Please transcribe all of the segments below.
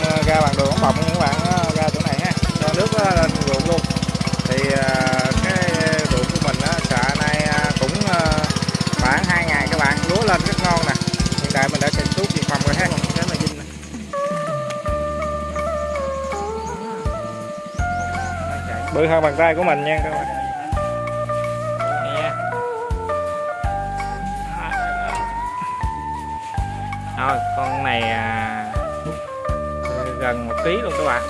bơm ờ, ra bằng đường ống bọc các bạn ra chỗ này ha. Cho nước nó lên ruộng luôn. Thì ờ, cái ruộng của mình á xạ nay ờ, cũng ờ, khoảng 2 ngày các bạn lúa lên rất ngon nè. Hiện tại mình đã trình thuốc diệt phòng rồi ha. Cái là dinh nè. Bự hơn bàn tay của mình nha các bạn. Rồi, con này à, gần một ký luôn các bạn.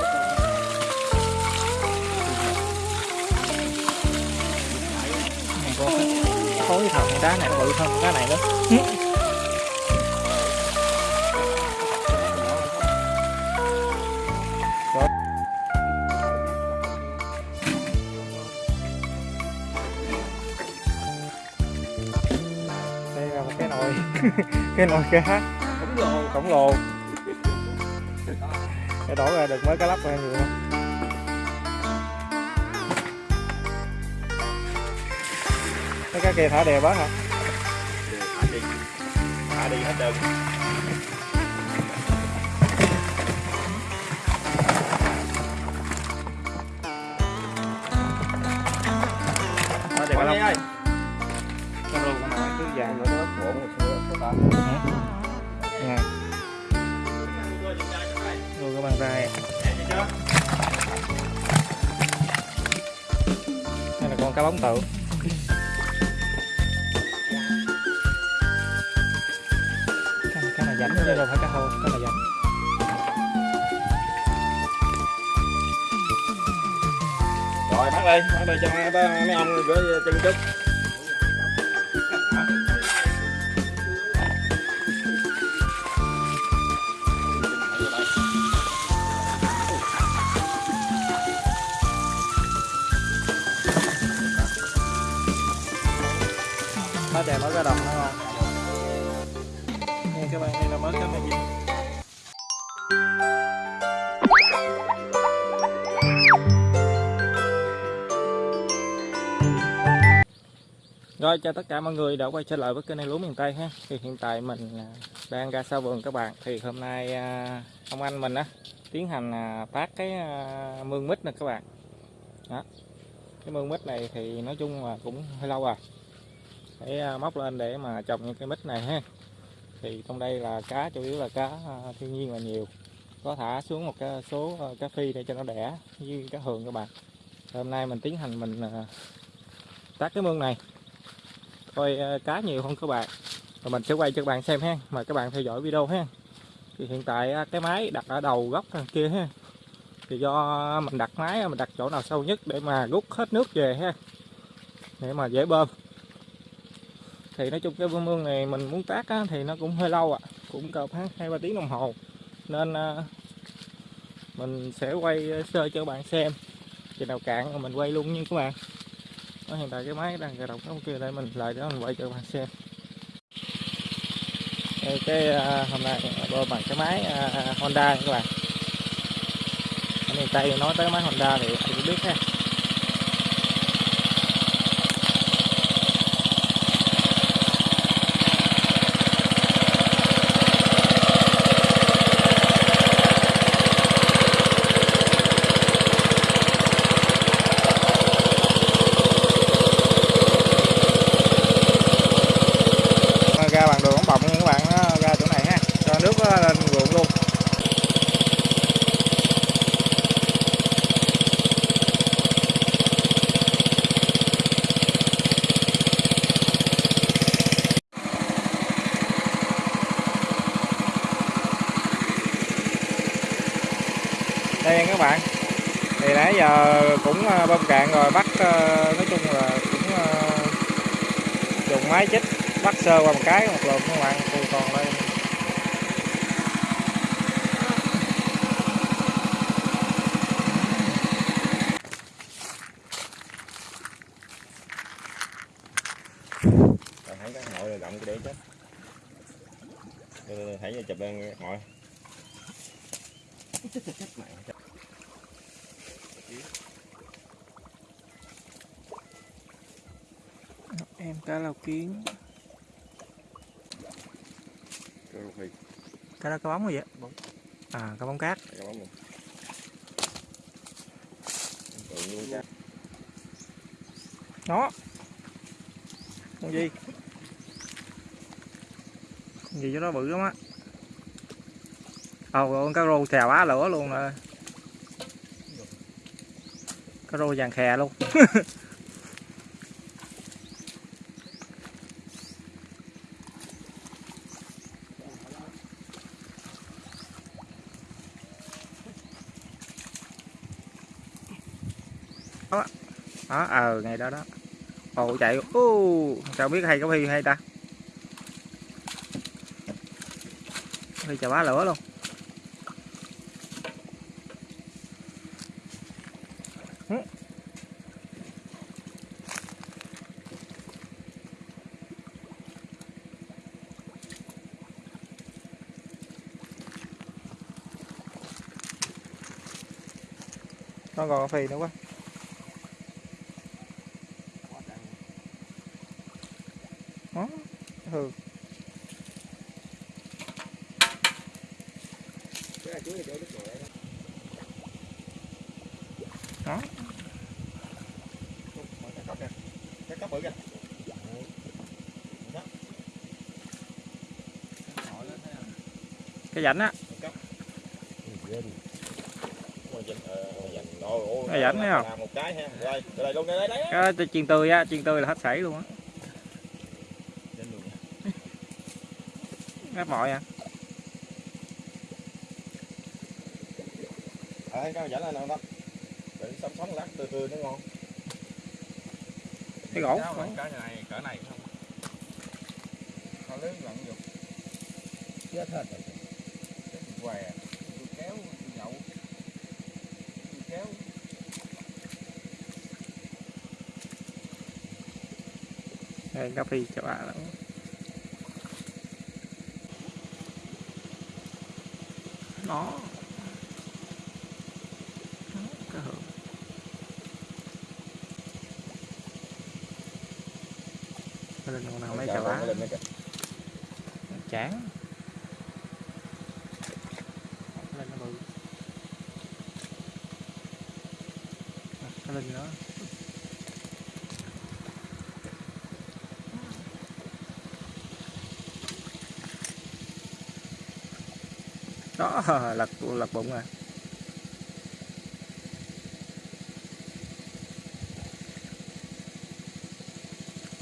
Này con khối thật con cá này nó bự hơn con cá này nữa đây là một cái nồi. Cái nồi cá khổng lồ. Khổng lồ để đổ ra được mới cá lóc ra nhiều không? Cái cá kia thả đè bớt hả? Thả đi thả đi hết đơn thả đè cá lóc ơi cá lóc con nào cứ vàng nó nó cuộn một xưa số ta nha cái bàn tay đây là con cá bóng tự cái này, cái này rảnh chứ đâu phải cá hô cái này rảnh rồi bắt đi bắt đi cho mấy, ông gửi chân chút Rồi chào tất cả mọi người đã quay trở lại với kênh này lúa miền Tây ha. Thì hiện tại mình à, đang ra sau vườn các bạn. Thì hôm nay à, ông anh mình á tiến hành à, phát cái à, mương mít nè các bạn. Đó. Cái mương mít này thì nói chung là cũng hơi lâu rồi. Để móc lên để mà trồng những cái mít này ha. Thì trong đây là cá chủ yếu là cá thiên nhiên là nhiều. Có thả xuống một cái số cá phi để cho nó đẻ với cá hường các bạn. Thì hôm nay mình tiến hành mình tác cái mương này coi ờ, cá nhiều không các bạn? Rồi mình sẽ quay cho các bạn xem ha. Mời các bạn theo dõi video ha. Thì hiện tại ờ, cái máy đặt ở đầu góc thằng kia ha. Thì do mình đặt máy mình đặt chỗ nào sâu nhất để mà rút hết nước về ha. Để mà dễ bơm. Thì nói chung cái bơm mương này mình muốn tác á, thì nó cũng hơi lâu ạ. À. cũng cỡ khoảng hai ba tiếng đồng hồ. Nên à, mình sẽ quay sơ cho các bạn xem. Chừng nào cạn mình quay luôn nha các bạn đó, hiện tại cái máy đang cài động cái kia đây mình lại để mình quay cho các bạn xem. Đây, cái à, hôm nay bơm bằng cái máy à, Honda các bạn. Anh miền Tây nói tới máy Honda thì anh cũng biết ha ra bằng đường ống bọc nha các bạn nó ra chỗ này ha cho nước nó lên ruộng luôn đây nha các bạn thì nãy giờ cũng ờ, bơm cạn rồi bắt ờ, nói chung là cũng ờ, dùng máy chích, bắt sơ qua một cái, một lượt các bạn còn đây Rồi thấy cái ngồi là động cái để chết Đây, đây, thấy chụp lên ngồi chết chết chết mẹ chết. em cá lau kiến Cái rô phi. cá đó cá bóng rồi vậy? Bóng. à cá bóng cát. Bóng nhiên cá. đó. Con gì? Con gì cho nó bự lắm á. Ồ con cá rô xèo á lửa luôn rồi. Cá rô vàng khè luôn đó. Đó ờ ngày đó đó. Ồ, chạy. Ô sao biết hay có phi hay ta? Phi chà bá lửa luôn. Nó còn phi nữa quá đó ừ Cái này chuối thì chỗ nước ngồi đó. đó Mở cái cốc kìa. Cái cốc bự kìa cái rãnh á ờ, Cái rãnh thấy không? cái ha. Đây, đây luôn đây đây đấy. cái đó chiên tươi á chiên tươi là hết sảy luôn á ngáp mọi à Ờ, cái dẫn lên nào đó. Đừng sống sống lát tươi tươi nó ngon. cái gỗ Cái này cỡ này không? Nó lớn lặn vô. chết hết rồi đây cà phê cho bạn lắm. Đó hưởng lên con nào mấy chà bá Lên chán lên nó bự. Lên nữa đó lật lật bụng rồi.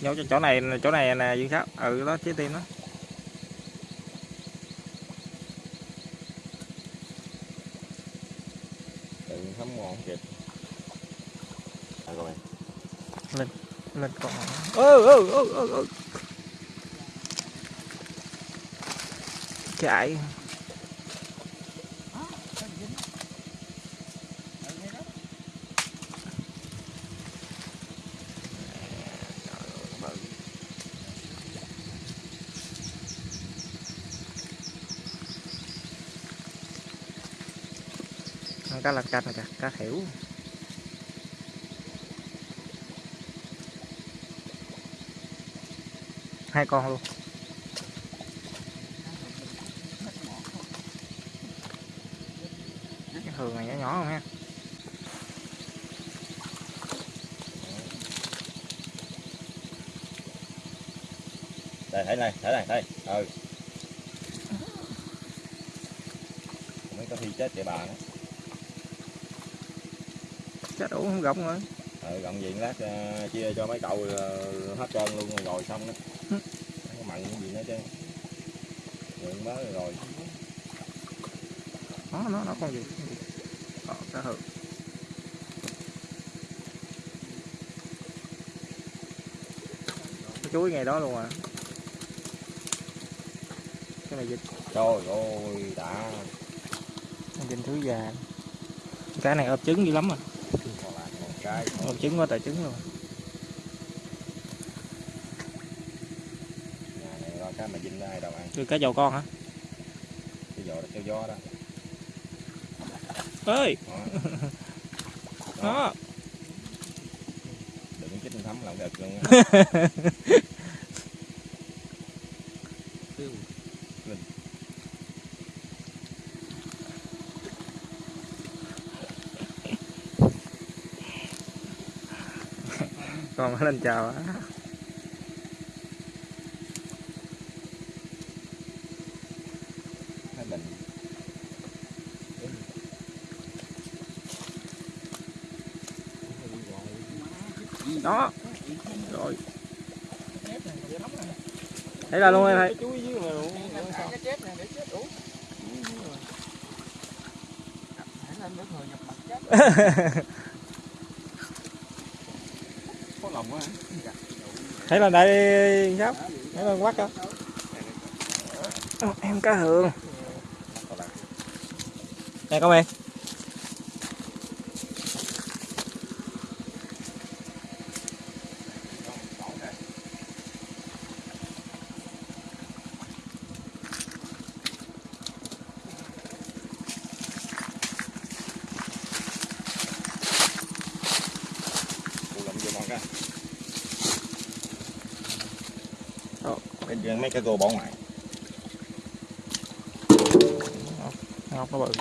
Nhau cho chỗ này chỗ này nè dương sáu. Ừ đó trái tim đó. Đừng thấm ngon. À, rồi. lên con ơ ơ ơ ơ ơ chạy cá lăng canh kìa cá hiểu hai con luôn cái thường này nhỏ nhỏ không ha Đây, thấy này, thấy này, đây. Ừ. Mấy có thi chết để bà nữa chết đủ không gọng rồi Ừ, gọng diện lát ờ, chia cho mấy cậu ờ, hết trơn luôn rồi, rồi xong đó. Ừ. Không có mặn cái gì nữa chứ. Lượng mới rồi. nó nó nó con gì gì ờ, cá hự cái chuối ngày đó luôn à cái này dịch Trời ơi, đã. dịch thứ già cái này ấp trứng dữ lắm à Còn cái. ấp trứng qua tại trứng luôn Nhà này lo cái mà dinh ai đâu ăn. Cái cá dầu con hả Cái giò đó, cái gió đó. ơi Đó. Đừng chích thấm lòng đực luôn á. lên chào đó. Rồi. Thấy là luôn em thấy chú dưới mà luôn cái chết này để chết đủ lên nước người nhập mặt chết có lòng quá thấy là đây sao thấy là quắt không em cá hường nè con em mấy cái gô bỏ ngoài ốc nó bự.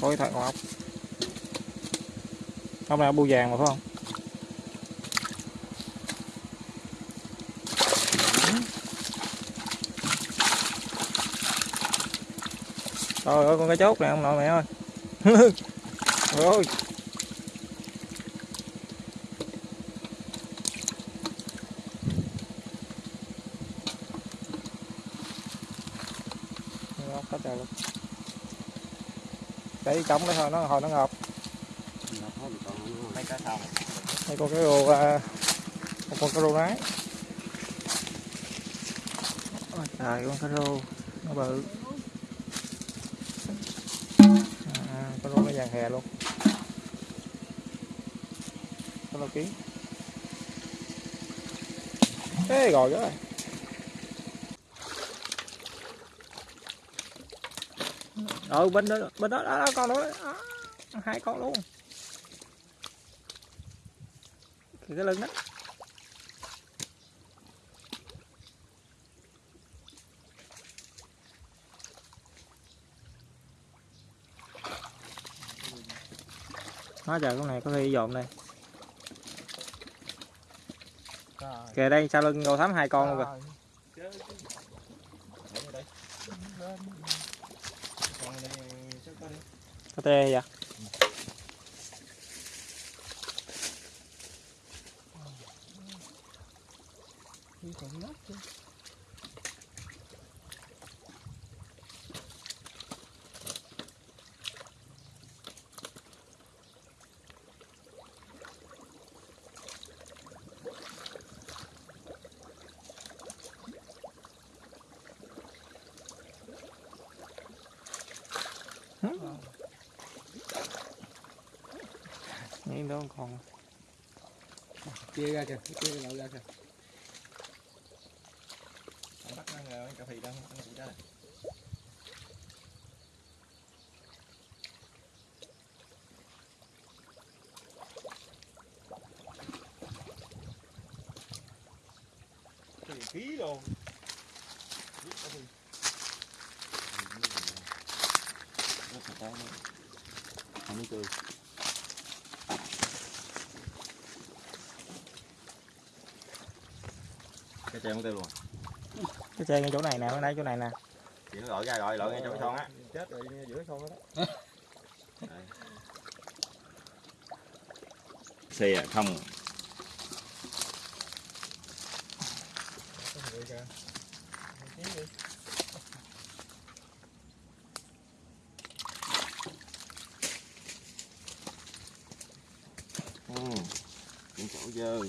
Có cái thằng ốc. Ốc này bu vàng mà phải không? Trời ơi, con cá chốt này ông nội mẹ ơi. Rồi ơi ngọc hết trời luôn để cống cái thôi nó hồi nó ngọt này đây con cái rô à, một con cái rô nái. Ôi trời con cái rô nó bự. À, cái rô nó vàng hè luôn. Cái lô kiến Ê rồi rồi ừ bên đó bên đó, đó, đó con đó, đó hai con luôn. Kìa cái lưng đó Hóa trời con này có khi dồn đây. Kìa đây sau lưng cầu thắm hai con luôn kìa tê vậy Nhìn đó còn. Chia ra kìa chia cái ra kìa. Bắt nó cà phê đó nó bị đó cái khí luôn. Không chơi cái chèo tiêu luôn. Cái xe ngay chỗ này nè, ở đây chỗ này nè. chị nó gọi ra gọi lội ngay chỗ cái son á chết rồi giữa son đó. Xe không ừ. những chỗ dơ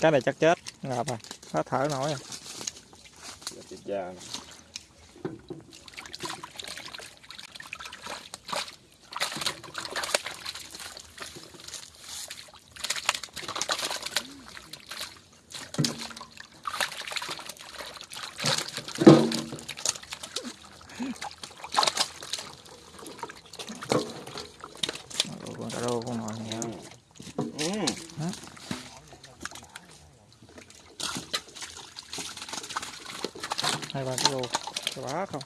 cái này chắc chết, ngợp à. rồi khó thở nổi à. rồi hai ba kg cho bá không?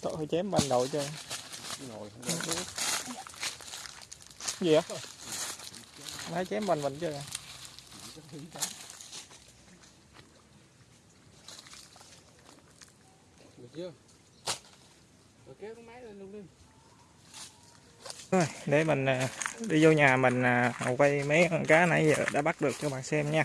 Tội hơi chém ban đầu cho. Nồi gì á? Nó chém mình mình chưa chưa? Rồi kéo cái máy lên luôn đi. Rồi, để mình à, đi vô nhà mình à, quay mấy con cá nãy giờ đã bắt được cho bạn xem nha.